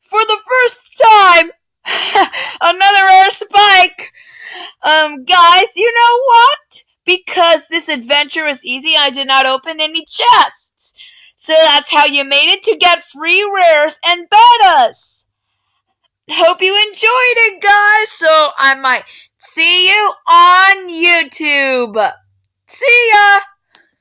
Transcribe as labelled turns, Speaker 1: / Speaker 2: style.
Speaker 1: For the first time! Another rare spike! Um, guys, you know what? Because this adventure was easy, I did not open any chests. So that's how you made it to get free rares and betas. Hope you enjoyed it, guys. So I might see you on YouTube. See